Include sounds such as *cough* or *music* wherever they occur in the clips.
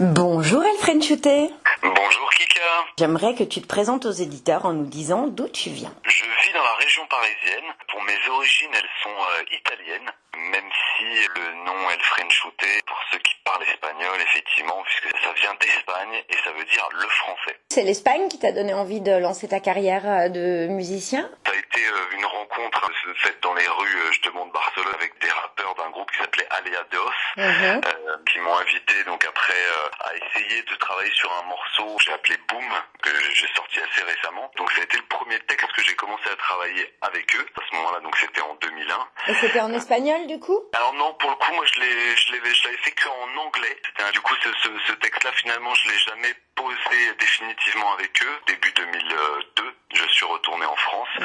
Bonjour Elfren Chuté. Bonjour Kika. J'aimerais que tu te présentes aux éditeurs en nous disant d'où tu viens. Je vis dans la région parisienne. Pour mes origines, elles sont euh, italiennes, même si le nom Elfren Chuté, pour ceux qui parlent espagnol, effectivement, puisque ça vient d'Espagne et ça veut dire le français. C'est l'Espagne qui t'a donné envie de lancer ta carrière euh, de musicien Ça a été euh, une faite dans les rues euh, justement de Barcelone avec des rappeurs d'un groupe qui s'appelait Alea Dos, Mhm. euh, qui m'ont invité donc après euh, à essayer de travailler sur un morceau que j'ai appelé Boom, que j'ai sorti assez récemment. Donc ça a été le premier texte que j'ai commencé à travailler avec eux. À ce moment-là, donc c'était en 2001. Et c'était en espagnol du coup? Alors non, pour le coup, moi je l'ai, je l'avais, je l'avais fait qu'en anglais. C'était un- du coup ce, ce, ce texte-là finalement, je l'ai jamais posé définitivement avec eux. Début 2002, je suis retourné en France euh,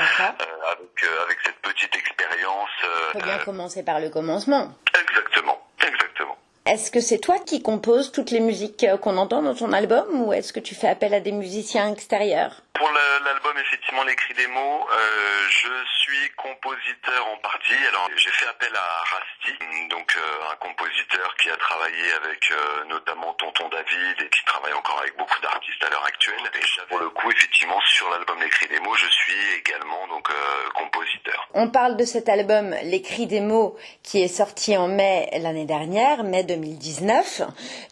avec euh, avec cette petite expérience. euh, Faut bien commencer par le commencement. exactement, exactement. Est-ce que c'est toi qui composes toutes les musiques qu'on entend dans ton album ou est-ce que tu fais appel à des musiciens extérieurs? Pour l'album, effectivement, l'écrit des mots, euh, je suis compositeur en partie. Alors, j'ai fait appel à Rasti, donc euh, un compositeur qui a travaillé avec euh, notamment Tonton David et qui travaille encore avec beaucoup d'artistes à l'heure actuelle. Et pour le coup, effectivement, sur l'album l'écrit des mots, je suis également donc euh, compositeur. On parle de cet album L'écrit des mots qui est sorti en mai l'année dernière, mai 2019.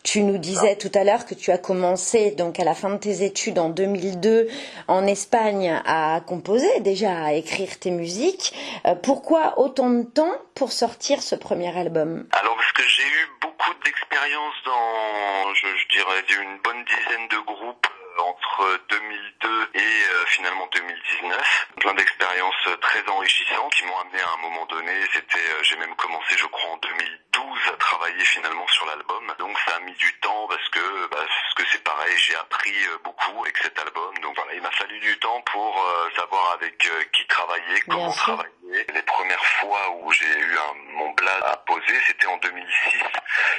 Tu nous disais tout à l'heure que tu as commencé donc à la fin de tes études en 2002 en Espagne à composer, déjà à écrire tes musiques. Euh, pourquoi autant de temps pour sortir ce premier album? Alors, parce que j'ai eu beaucoup d'expérience dans, je, je dirais, une bonne dizaine de groupes euh, entre 2002 et euh, finalement 2019. Plein d'expériences euh, très enrichissantes qui m'ont amené à un moment donné. C'était, euh, j'ai même commencé, je crois, en 2012 à travailler finalement sur l'album. Donc ça a mis du temps parce que, bah, parce que c'est pareil, j'ai appris euh, beaucoup avec cet album. Donc voilà, il m'a fallu du temps pour euh, savoir avec euh, qui travailler, comment travailler. Les premières fois où j'ai eu un, mon blast à poser, c'était en 2006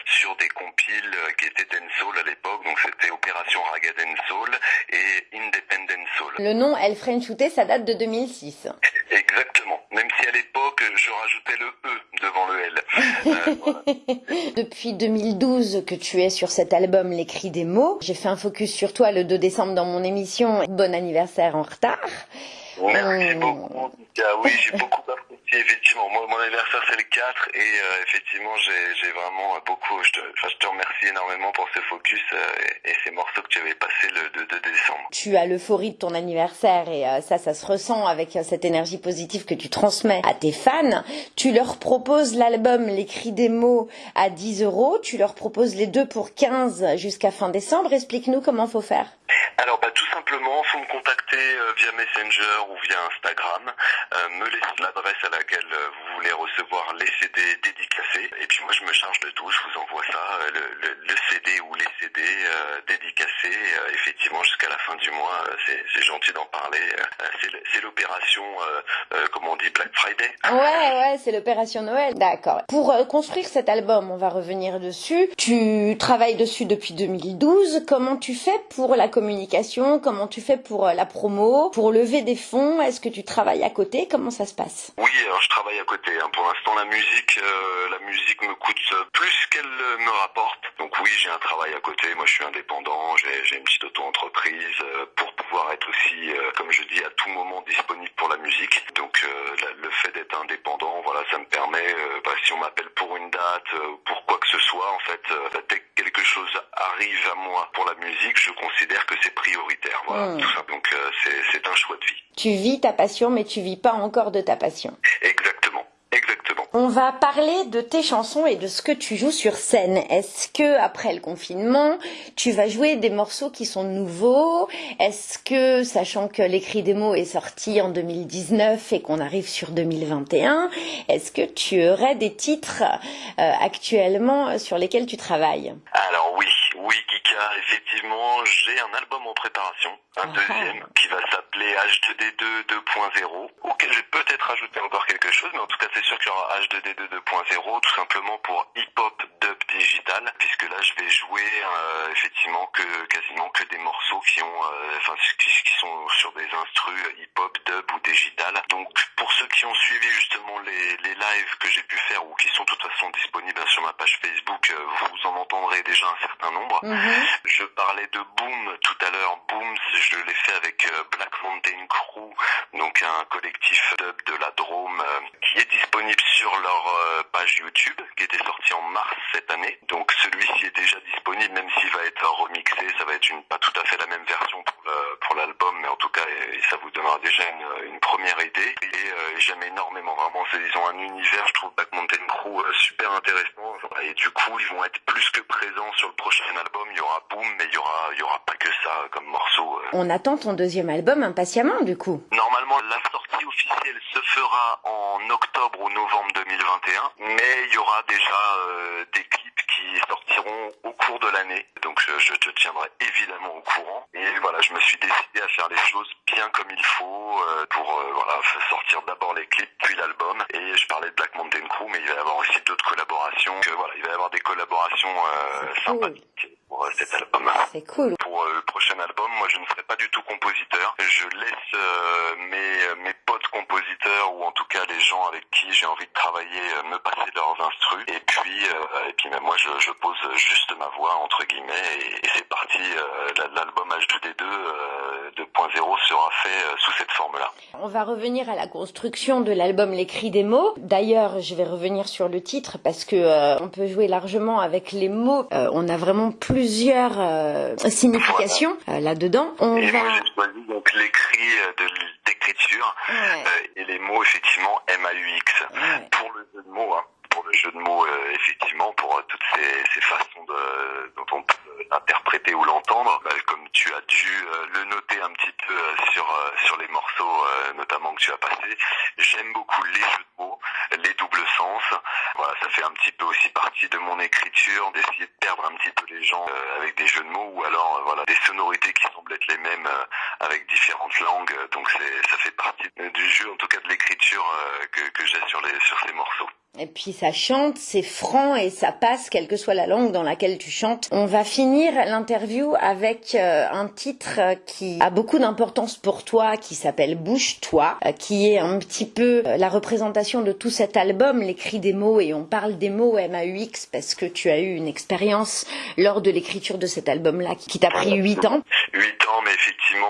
sur des compiles qui étaient dancehall à l'époque. Donc c'était Opération Raga Dancehall et Independent Soul. Le nom El Frenchouté, ça date de 2006. Exactement. Même si à l'époque, je rajoutais le E devant le L. *laughs* Euh, voilà. Depuis 2012 que tu es sur cet album L'écrit des mots, j'ai fait un focus sur toi le 2 décembre dans mon émission Bon anniversaire en retard. Merci Mm. beaucoup. Oui, j'ai beaucoup apprécié, effectivement. Moi, mon anniversaire, c'est le 4 et euh, effectivement, j'ai vraiment beaucoup... Je te, enfin, je te remercie énormément pour ce focus euh, et, et ces morceaux que tu avais passés le 2, 2 décembre. Tu as l'euphorie de ton anniversaire et euh, ça, ça se ressent avec cette énergie positive que tu transmets à tes fans. Tu leur proposes l'album L'écrit des mots à 10 euros. Tu leur proposes les deux pour 15 jusqu'à fin décembre. Explique-nous comment faut faire. Alors, bah, tout simplement, faut me contacter via Messenger ou via Instagram, euh, me laisser l'adresse à laquelle euh, vous voulez recevoir les CD dédicacés, et puis moi je me charge de tout, je vous envoie ça, euh, le, CD ou les CD dédicacés, effectivement jusqu'à la fin du mois, c'est gentil d'en parler, c'est l'opération, euh, euh, comme on dit, Black Friday. Ouais, ouais, c'est l'opération Noël. D'accord. Pour construire cet album, on va revenir dessus. Tu travailles dessus depuis 2012. Comment tu fais pour la communication? Comment tu fais pour la promo? Pour lever des fonds Est-ce que tu travailles à côté? Comment ça se passe? Oui, alors je travaille à côté. hein. Pour l'instant, la musique, euh, la musique me coûte euh, plus qu'elle euh, me rapporte. Donc oui, j'ai un travail à côté. Moi, je suis indépendant. J'ai une petite auto-entreprise pour pouvoir être aussi, euh, comme je dis, à tout moment disponible pour la musique. Donc euh, la- le fait d'être indépendant, voilà, ça me permet, euh, bah, si on m'appelle pour une date, pour quoi que ce soit, en fait, bah, dès que quelque chose arrive à moi pour la musique, je considère que c'est prioritaire. Voilà, Mm. tout ça. Donc c'est un choix de vie. Tu vis ta passion, mais tu vis pas encore de ta passion. On va parler de tes chansons et de ce que tu joues sur scène. Est-ce que après le confinement, tu vas jouer des morceaux qui sont nouveaux? Est-ce que, sachant que l'écrit des mots est sorti en 2019 et qu'on arrive sur 2021, est-ce que tu aurais des titres euh, actuellement sur lesquels tu travailles? Alors oui, oui Kika, effectivement, j'ai un album en préparation, un Ah. deuxième qui va s'appeler H2D2 2.0, auquel je vais peut-être ajouter encore quelque chose, mais en tout cas c'est sûr qu'il y aura H2D2 2.0, tout simplement pour hip-hop dub digital, puisque là je vais jouer euh, effectivement que quasiment que des morceaux qui ont, euh, enfin qui, qui sont sur des instrus hip-hop dub ou digital. Donc pour ceux qui ont suivi justement les, les lives que j'ai pu faire ou qui sont de toute façon disponibles sur ma page Facebook, euh, vous en entendrez déjà un certain nombre. Mhm. Je parlais de Boom tout à l'heure. Boom, je l'ai fait avec euh, Black Mountain Crew, donc un collectif dub de la Drôme euh, qui est disponible sur leur euh, page YouTube, qui était sorti en mars cette année. Donc celui-ci est déjà disponible, même s'il va être remixé, ça va être une pas tout à fait la même version pour l'album, mais en tout cas, ça vous donnera déjà une, une première idée. Et euh, j'aime énormément, vraiment, c'est- ils ont un univers, je trouve Black Mountain Crew euh, super intéressant. Et du coup, ils vont être plus que présents sur le prochain album. Il y aura Boom, mais il y aura, il y aura pas que ça comme morceau. euh. On attend ton deuxième album impatiemment, du coup. Normalement, la sortie officielle se fera en octobre ou novembre 2021, mais il y aura déjà euh, des clips qui sortiront au cours de l'année. Donc je, je te tiendrai évidemment au courant. Et voilà, je me suis décidé à faire les choses bien comme il faut euh, pour euh, voilà sortir d'abord les clips puis l'album. Et je parlais de Black Mountain Crew, mais il va y avoir aussi d'autres collaborations. Que, voilà, il va y avoir des collaborations euh, sympathiques pour euh, cet album. C'est cool. Pour euh, le prochain album, moi je ne serai pas du tout compositeur. Je laisse euh, mes, mes potes compositeurs ou en tout gens avec qui j'ai envie de travailler euh, me passer leurs instrus. Et puis, euh, et puis même moi je, je pose juste ma voix entre guillemets et, et c'est parti. Euh, la- L'album H2D2 euh, 2.0 sera fait sous cette forme-là. On va revenir à la construction de l'album Les Cris des mots. D'ailleurs, je vais revenir sur le titre parce que on peut jouer largement avec les mots. On a vraiment plusieurs significations là-dedans. On Et moi va. choisi donc l'écrit euh, de Ouais, euh, et les mots effectivement MAUX. ouais. pour le jeu de mots, hein, le jeu de mots, euh, effectivement, pour euh, toutes ces, ces façons de, dont on peut l'interpréter ou l'entendre, bah, comme tu as dû euh, le noter un petit peu euh, sur euh, sur les morceaux, notamment que tu as passé, j'aime beaucoup les jeux de mots, les doubles sens. Voilà, ça fait un petit peu aussi partie de mon écriture, d'essayer de perdre un petit peu les gens avec des jeux de mots ou alors voilà des sonorités qui semblent être les mêmes avec différentes langues. Donc c'est ça fait partie du jeu, en tout cas de l'écriture que, que j'ai sur les sur ces morceaux. Et puis ça chante, c'est franc et ça passe, quelle que soit la langue dans laquelle tu chantes. On va finir l'interview avec euh, un titre euh, qui a beaucoup d'importance pour toi, qui s'appelle Bouge-toi, euh, qui est un petit peu la représentation de tout cet album, les cris des mots, et on parle des mots MAUX parce que tu as eu une expérience lors de l'écriture de cet album-là qui t'a pris huit ans. 8 ans, mais effectivement,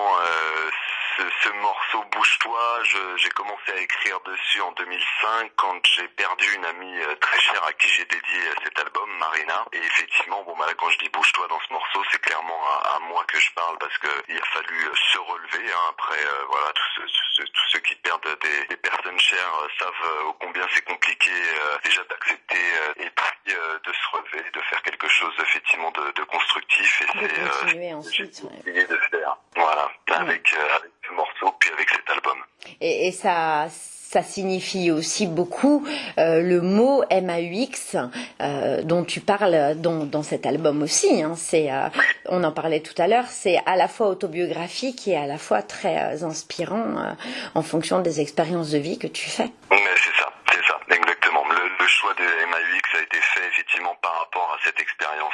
ce, ce morceau Bouge-toi, j'ai commencé à écrire dessus en 2005 quand j'ai perdu une amie euh, très chère à qui j'ai dédié euh, cet album, Marina. Et effectivement, bon, bah, là, quand je dis Bouge-toi dans ce morceau, c'est clairement à, moi que je parle parce que il a fallu euh, se relever. hein. Après, voilà, tous ceux- tous ceux qui perdent des, des personnes chères euh, savent euh, combien c'est compliqué euh, déjà d'accepter euh, et puis euh, de se relever, de faire quelque chose effectivement de, de constructif. Et De c'est euh, continuer ensuite, ouais. de faire. Voilà, avec, euh, avec ce morceau, puis avec cet album. Et, et ça, ça signifie aussi beaucoup euh, le mot MAUX euh, dont tu parles dans, dans cet album aussi. Hein. C'est, euh, on en parlait tout à l'heure, c'est à la fois autobiographique et à la fois très inspirant en fonction des expériences de vie que tu fais. C'est ça, c'est ça, exactement. Le, choix de MAUX a été fait effectivement par rapport à cette expérience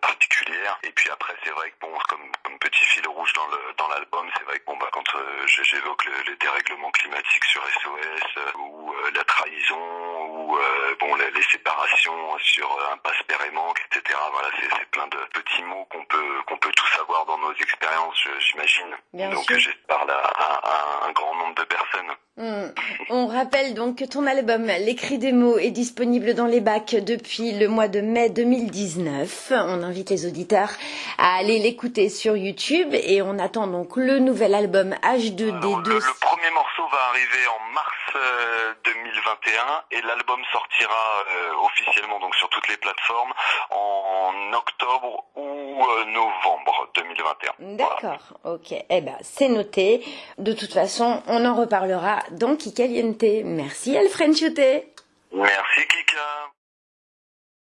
particulière. Et puis après, c'est vrai que bon, comme, comme petit fil dans le dans l'album, c'est vrai que bon bah quand euh, je- j'évoque le, le dérèglement climatique sur SOS euh, ou euh, la trahison ou bon les, les séparations sur impasse père et manque, etc. Voilà, c'est plein de petits mots qu'on peut qu'on peut tous avoir dans nos expériences, je- j'imagine. Donc à, à- à un grand nombre de personnes. Hmm. On rappelle donc que ton album L'écrit des mots est disponible dans les bacs depuis le mois de mai 2019. On invite les auditeurs à aller l'écouter sur YouTube et on attend donc le nouvel album H2D2. Alors, le, le premier morceau va arriver en mars euh, 2021 et l'album sortira euh, officiellement donc sur toutes les plateformes en octobre ou euh, novembre 2021. Voilà. D'accord, ok. Eh ben, c'est noté. De toute façon, on en reparlera dans Kikaliente. Merci Alfred Chuté. Merci.